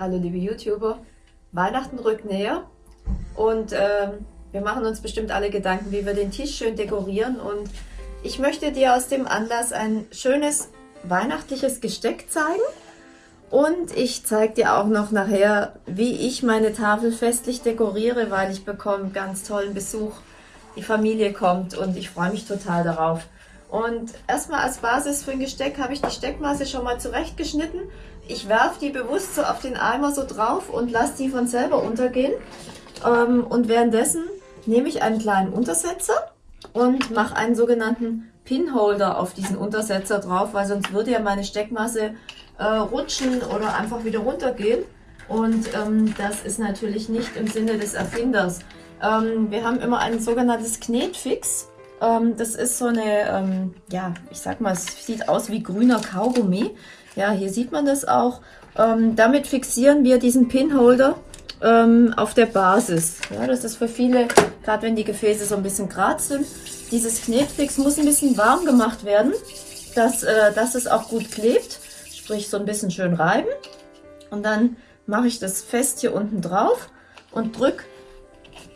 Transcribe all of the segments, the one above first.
Hallo liebe YouTuber, Weihnachten rückt näher und ähm, wir machen uns bestimmt alle Gedanken, wie wir den Tisch schön dekorieren und ich möchte dir aus dem Anlass ein schönes weihnachtliches Gesteck zeigen und ich zeige dir auch noch nachher, wie ich meine Tafel festlich dekoriere, weil ich bekomme ganz tollen Besuch. Die Familie kommt und ich freue mich total darauf. Und erstmal als Basis für ein Gesteck habe ich die Steckmaße schon mal zurechtgeschnitten. Ich werfe die bewusst so auf den Eimer so drauf und lasse die von selber untergehen. Ähm, und währenddessen nehme ich einen kleinen Untersetzer und mache einen sogenannten Pinholder auf diesen Untersetzer drauf, weil sonst würde ja meine Steckmasse äh, rutschen oder einfach wieder runtergehen. Und ähm, das ist natürlich nicht im Sinne des Erfinders. Ähm, wir haben immer ein sogenanntes Knetfix. Ähm, das ist so eine, ähm, ja, ich sag mal, es sieht aus wie grüner Kaugummi. Ja, hier sieht man das auch. Ähm, damit fixieren wir diesen Pinholder ähm, auf der Basis. Ja, das ist für viele, gerade wenn die Gefäße so ein bisschen grad sind, dieses Knetfix muss ein bisschen warm gemacht werden, dass, äh, dass es auch gut klebt. Sprich, so ein bisschen schön reiben. Und dann mache ich das fest hier unten drauf und drücke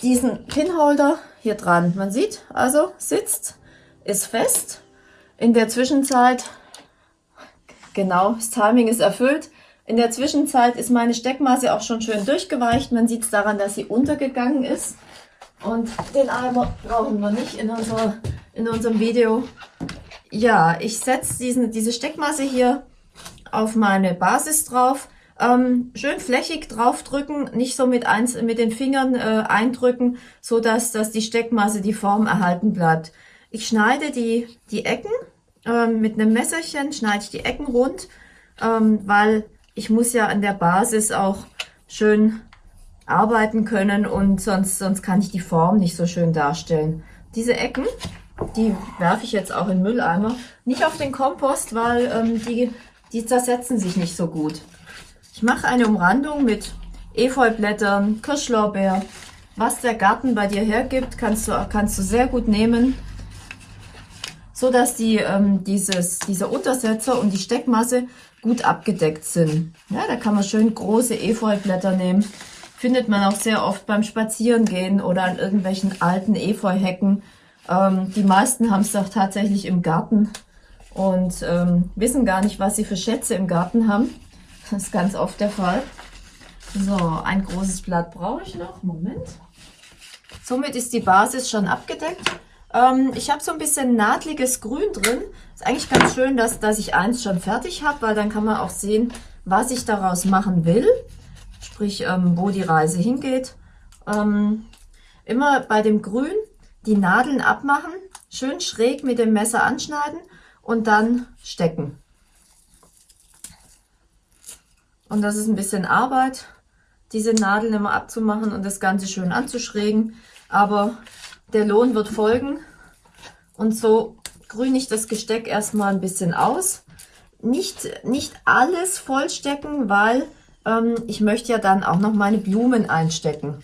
diesen Pinholder hier dran. Man sieht also, sitzt, ist fest. In der Zwischenzeit, genau, das Timing ist erfüllt. In der Zwischenzeit ist meine Steckmaße auch schon schön durchgeweicht. Man sieht es daran, dass sie untergegangen ist. Und den Eimer brauchen wir nicht in, unserer, in unserem Video. Ja, ich setze diese Steckmaße hier auf meine Basis drauf. Ähm, schön flächig draufdrücken, nicht so mit, eins, mit den Fingern äh, eindrücken, so dass, dass die Steckmasse die Form erhalten bleibt. Ich schneide die, die Ecken ähm, mit einem Messerchen, schneide ich die Ecken rund, ähm, weil ich muss ja an der Basis auch schön arbeiten können und sonst, sonst kann ich die Form nicht so schön darstellen. Diese Ecken, die werfe ich jetzt auch in Mülleimer. Nicht auf den Kompost, weil ähm, die, die zersetzen sich nicht so gut. Ich mache eine Umrandung mit Efeublättern, Kirschlorbeer. Was der Garten bei dir hergibt, kannst du, kannst du sehr gut nehmen, so dass die, ähm, dieses, dieser Untersetzer und die Steckmasse gut abgedeckt sind. Ja, da kann man schön große Efeublätter nehmen. Findet man auch sehr oft beim Spazierengehen oder an irgendwelchen alten Efeuhecken. Ähm, die meisten haben es doch tatsächlich im Garten und ähm, wissen gar nicht, was sie für Schätze im Garten haben. Das ist ganz oft der Fall. So, ein großes Blatt brauche ich noch. Moment. Somit ist die Basis schon abgedeckt. Ähm, ich habe so ein bisschen nadliges Grün drin. Ist eigentlich ganz schön, dass, dass ich eins schon fertig habe, weil dann kann man auch sehen, was ich daraus machen will. Sprich, ähm, wo die Reise hingeht. Ähm, immer bei dem Grün die Nadeln abmachen, schön schräg mit dem Messer anschneiden und dann stecken. Und das ist ein bisschen Arbeit, diese Nadeln immer abzumachen und das Ganze schön anzuschrägen. Aber der Lohn wird folgen. Und so grüne ich das Gesteck erstmal ein bisschen aus. Nicht, nicht alles vollstecken, weil ähm, ich möchte ja dann auch noch meine Blumen einstecken.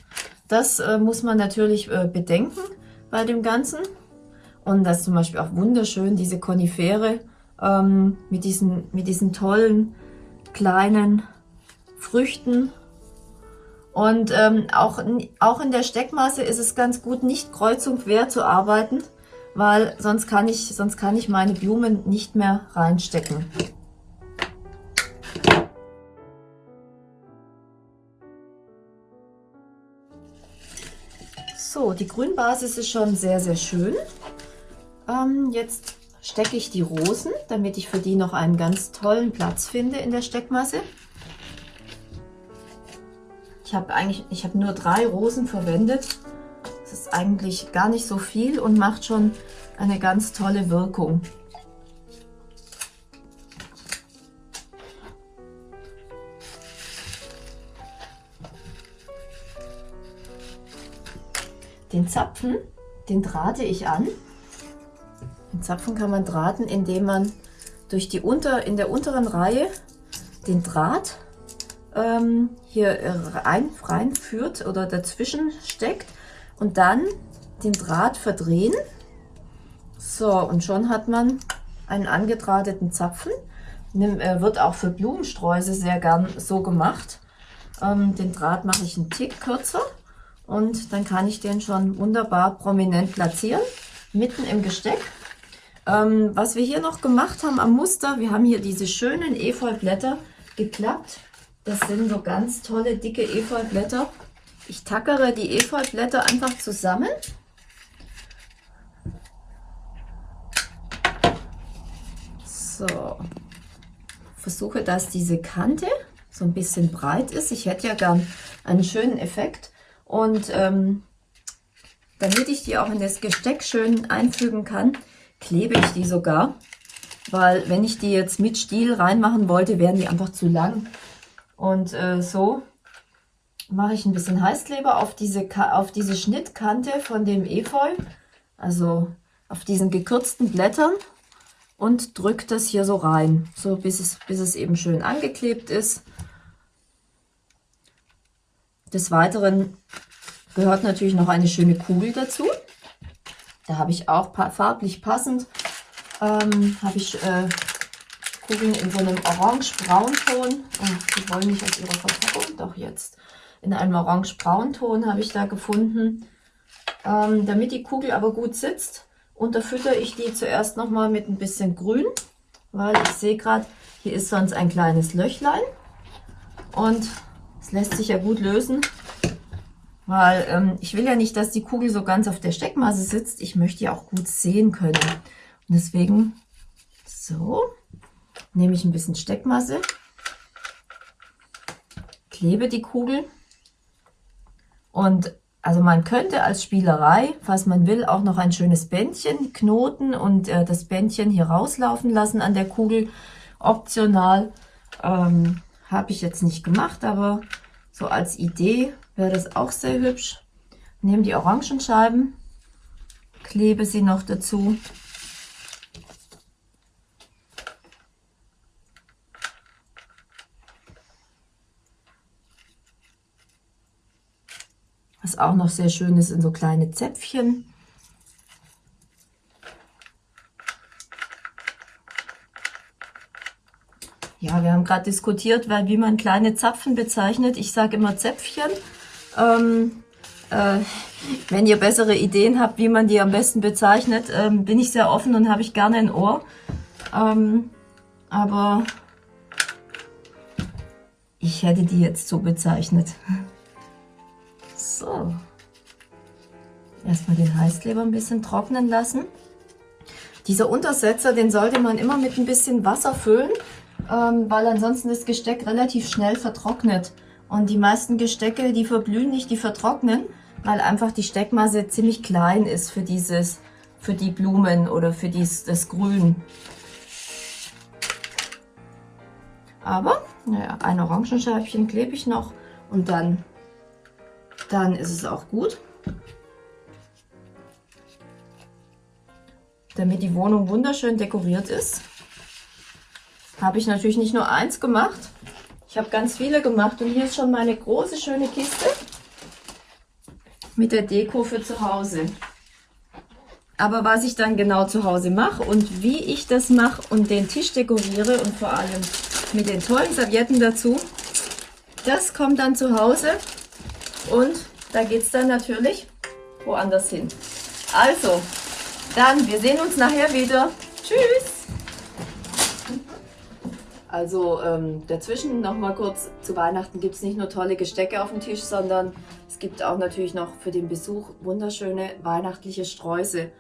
Das äh, muss man natürlich äh, bedenken bei dem Ganzen. Und das ist zum Beispiel auch wunderschön, diese Konifere ähm, mit, diesen, mit diesen tollen kleinen Früchten. Und ähm, auch, auch in der Steckmasse ist es ganz gut, nicht kreuz und quer zu arbeiten, weil sonst kann ich, sonst kann ich meine Blumen nicht mehr reinstecken. So, die Grünbasis ist schon sehr, sehr schön. Ähm, jetzt stecke ich die Rosen, damit ich für die noch einen ganz tollen Platz finde in der Steckmasse. Ich habe eigentlich, ich habe nur drei Rosen verwendet. Das ist eigentlich gar nicht so viel und macht schon eine ganz tolle Wirkung. Den Zapfen, den drahte ich an. Den Zapfen kann man drahten, indem man durch die unter, in der unteren Reihe den Draht ähm, hier rein, reinführt oder dazwischen steckt und dann den Draht verdrehen. So, und schon hat man einen angedrahteten Zapfen. Nimm, äh, wird auch für Blumensträuße sehr gern so gemacht. Ähm, den Draht mache ich einen Tick kürzer und dann kann ich den schon wunderbar prominent platzieren, mitten im Gesteck. Ähm, was wir hier noch gemacht haben am Muster, wir haben hier diese schönen Efeublätter geklappt. Das sind so ganz tolle, dicke Efeublätter. Ich tackere die Efeublätter einfach zusammen. So, versuche, dass diese Kante so ein bisschen breit ist. Ich hätte ja gern einen schönen Effekt. Und ähm, damit ich die auch in das Gesteck schön einfügen kann, klebe ich die sogar. Weil wenn ich die jetzt mit Stiel reinmachen wollte, wären die einfach zu lang. Und äh, so mache ich ein bisschen Heißkleber auf diese, auf diese Schnittkante von dem Efeu, also auf diesen gekürzten Blättern und drücke das hier so rein, so bis es, bis es eben schön angeklebt ist. Des Weiteren gehört natürlich noch eine schöne Kugel dazu. Da habe ich auch farblich passend, ähm, habe ich äh, Kugeln in so einem orange-braunton. Oh, die wollen nicht aus ihrer Verpackung, doch jetzt. In einem orange-braunton habe ich da gefunden. Ähm, damit die Kugel aber gut sitzt, unterfütter ich die zuerst nochmal mit ein bisschen Grün, weil ich sehe gerade, hier ist sonst ein kleines Löchlein. Und es lässt sich ja gut lösen, weil ähm, ich will ja nicht, dass die Kugel so ganz auf der Steckmasse sitzt. Ich möchte ja auch gut sehen können. Und deswegen, so, nehme ich ein bisschen Steckmasse, klebe die Kugel und also man könnte als Spielerei, falls man will, auch noch ein schönes Bändchen knoten und äh, das Bändchen hier rauslaufen lassen an der Kugel. Optional ähm, habe ich jetzt nicht gemacht, aber so als Idee wäre das auch sehr hübsch. Nehme die Orangenscheiben, klebe sie noch dazu. Was auch noch sehr schön ist, sind so kleine Zäpfchen. Ja, wir haben gerade diskutiert, weil wie man kleine Zapfen bezeichnet. Ich sage immer Zäpfchen. Ähm, äh, wenn ihr bessere Ideen habt, wie man die am besten bezeichnet, ähm, bin ich sehr offen und habe ich gerne ein Ohr. Ähm, aber ich hätte die jetzt so bezeichnet. So. Erstmal den Heißkleber ein bisschen trocknen lassen. Dieser Untersetzer, den sollte man immer mit ein bisschen Wasser füllen, ähm, weil ansonsten das Gesteck relativ schnell vertrocknet. Und die meisten Gestecke, die verblühen nicht, die vertrocknen, weil einfach die Steckmasse ziemlich klein ist für dieses, für die Blumen oder für dies, das Grün. Aber, naja, ein Orangenscheibchen klebe ich noch und dann, dann ist es auch gut. Damit die Wohnung wunderschön dekoriert ist habe ich natürlich nicht nur eins gemacht. Ich habe ganz viele gemacht und hier ist schon meine große schöne Kiste mit der Deko für zu Hause. Aber was ich dann genau zu Hause mache und wie ich das mache und den Tisch dekoriere und vor allem mit den tollen Servietten dazu, das kommt dann zu Hause und da geht es dann natürlich woanders hin. Also, dann, wir sehen uns nachher wieder. Tschüss! Also ähm, dazwischen noch mal kurz, zu Weihnachten gibt es nicht nur tolle Gestecke auf dem Tisch, sondern es gibt auch natürlich noch für den Besuch wunderschöne weihnachtliche Sträuße.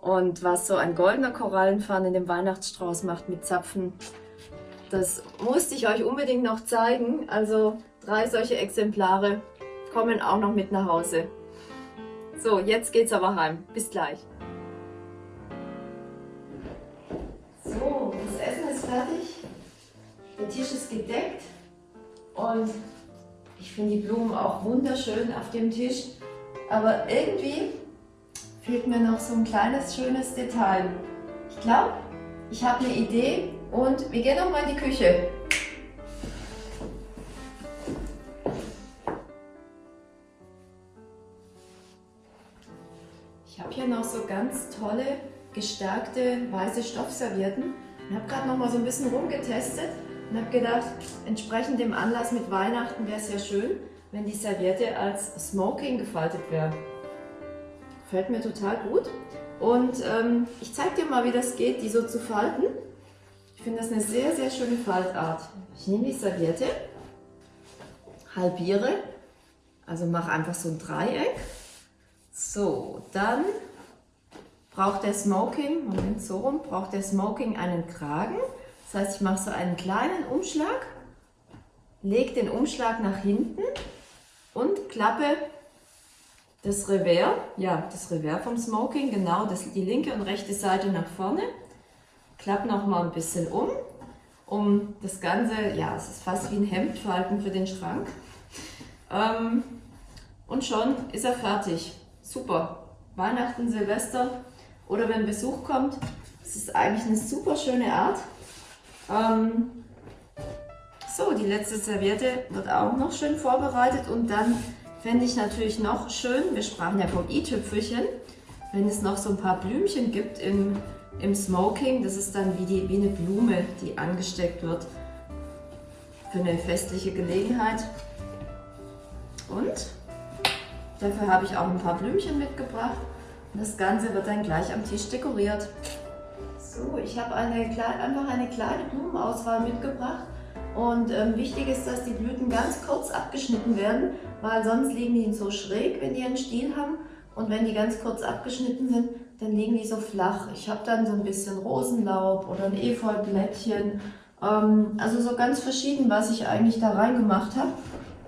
Und was so ein goldener Korallenpfann in dem Weihnachtsstrauß macht mit Zapfen, das musste ich euch unbedingt noch zeigen. Also drei solche Exemplare kommen auch noch mit nach Hause. So, jetzt geht's aber heim. Bis gleich. So, das Essen ist fertig. Der Tisch ist gedeckt und ich finde die Blumen auch wunderschön auf dem Tisch. Aber irgendwie fehlt mir noch so ein kleines schönes Detail. Ich glaube, ich habe eine Idee und wir gehen noch mal in die Küche. Hier noch so ganz tolle gestärkte weiße Stoffservietten. Ich habe gerade noch mal so ein bisschen rumgetestet und habe gedacht, entsprechend dem Anlass mit Weihnachten wäre es ja schön, wenn die Serviette als Smoking gefaltet wäre. Fällt mir total gut. Und ähm, ich zeige dir mal, wie das geht, die so zu falten. Ich finde das eine sehr, sehr schöne Faltart. Ich nehme die Serviette, halbiere, also mache einfach so ein Dreieck. So, dann braucht der Smoking, Moment, so rum, braucht der Smoking einen Kragen. Das heißt, ich mache so einen kleinen Umschlag, lege den Umschlag nach hinten und klappe das Revers, ja, das Revers vom Smoking, genau, das, die linke und rechte Seite nach vorne. Klappe noch mal ein bisschen um, um das Ganze, ja, es ist fast wie ein Hemdfalten für den Schrank. Ähm, und schon ist er fertig. Super. Weihnachten, Silvester oder wenn Besuch kommt. Es ist eigentlich eine super schöne Art. Ähm, so, die letzte Serviette wird auch noch schön vorbereitet und dann fände ich natürlich noch schön, wir sprachen ja vom i-Tüpfelchen, wenn es noch so ein paar Blümchen gibt im, im Smoking, das ist dann wie, die, wie eine Blume, die angesteckt wird für eine festliche Gelegenheit. Und dafür habe ich auch ein paar Blümchen mitgebracht. Das Ganze wird dann gleich am Tisch dekoriert. So, ich habe eine, einfach eine kleine Blumenauswahl mitgebracht. Und ähm, wichtig ist, dass die Blüten ganz kurz abgeschnitten werden, weil sonst liegen die so schräg, wenn die einen Stiel haben. Und wenn die ganz kurz abgeschnitten sind, dann liegen die so flach. Ich habe dann so ein bisschen Rosenlaub oder ein Efeublättchen. Ähm, also so ganz verschieden, was ich eigentlich da reingemacht habe.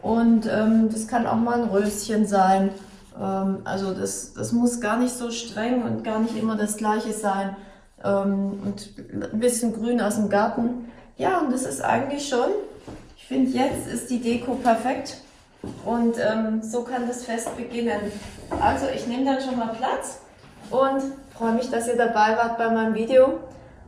Und ähm, das kann auch mal ein Röschen sein. Ähm, also das, das muss gar nicht so streng und gar nicht immer das gleiche sein. Ähm, und ein bisschen Grün aus dem Garten. Ja, und das ist eigentlich schon, ich finde jetzt ist die Deko perfekt und ähm, so kann das Fest beginnen. Also ich nehme dann schon mal Platz und freue mich, dass ihr dabei wart bei meinem Video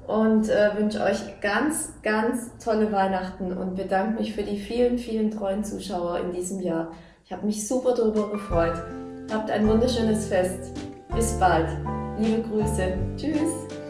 und äh, wünsche euch ganz, ganz tolle Weihnachten und bedanke mich für die vielen, vielen treuen Zuschauer in diesem Jahr. Ich habe mich super darüber gefreut. Habt ein wunderschönes Fest. Bis bald. Liebe Grüße. Tschüss.